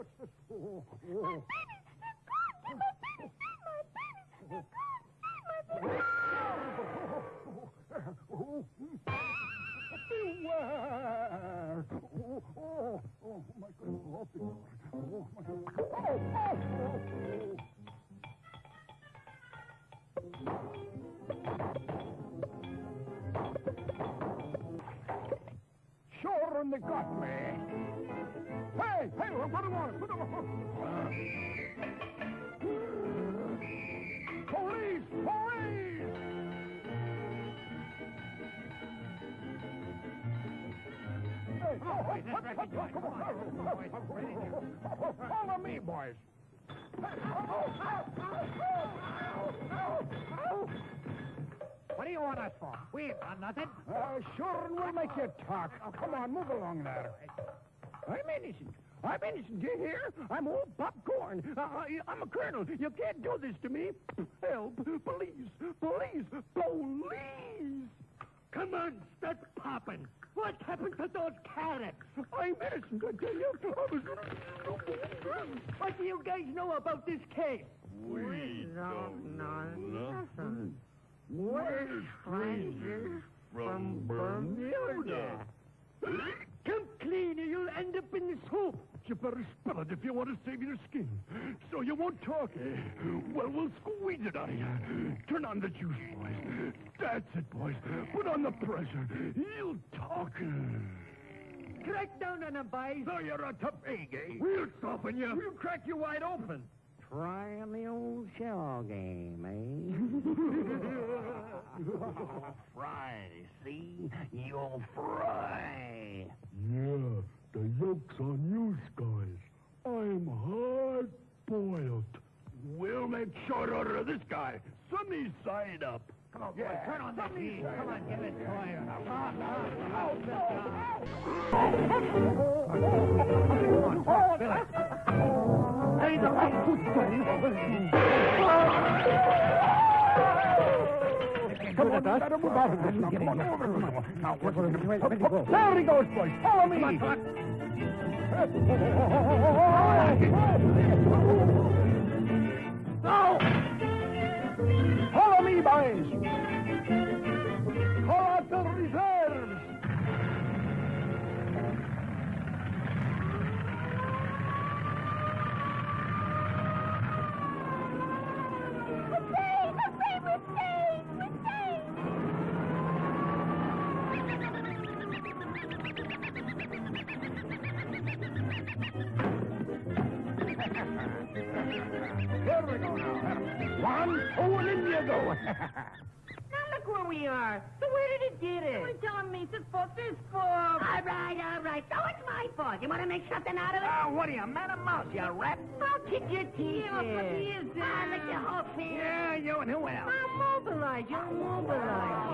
what's this? Oh, oh. Beware! Oh, oh, oh, my God. Oh. Oh, my God. Oh, oh, oh. Sure, and they got me. Hey, hey, do you want? What do you? Police! Police! Hey, oh, come on. Follow me, boys. What do you want us for? We ain't done nothing. Uh, sure, and we'll make you talk. Oh, come on, move along there. I'm innocent. I'm innocent. Do you hear? I'm old popcorn. Uh, I- I'm a colonel. You can't do this to me. Help. Police. Police. Police. Come on, start popping. What happened to those carrots? I'm innocent, I tell you. I was... What do you guys know about this case? We don't know nothing. We're strangers from Bermuda. Come clean or you'll end up in the soup. You better spell it if you want to save your skin. So you won't talk, eh? Well, we'll squeeze it out of you. Turn on the juice, boys. That's it, boys. Put on the pressure. You'll talk. Crack down on them, boys. So you're a tough egg, eh? We'll soften you. We'll crack you wide open. Trying the old shell game, eh? fry, see? You'll fry. Yeah, the yolk's on. I'm hard boiled. We'll make short order of this guy. Sunny side up. Come on, boys, turn on that heat. Come on, give it fire. Hey, the Come on, better move out of this now. Come on, over. Come on. Now, what's There he goes, boys. Follow me. Now! Follow me, boys. Here we go now. One, two, and in you go. Now look where we are. So where did it get it? You're telling me it's fault, this fault. All right, all right. So it's my fault. You want to make something out of it? Ah, what are you, man or mouse, you rat? I'll kick your teeth Yeah, but in. he is, uh, Ah, lick your whole face. Yeah, you and who else? I'll mobilize you. I'll mobilize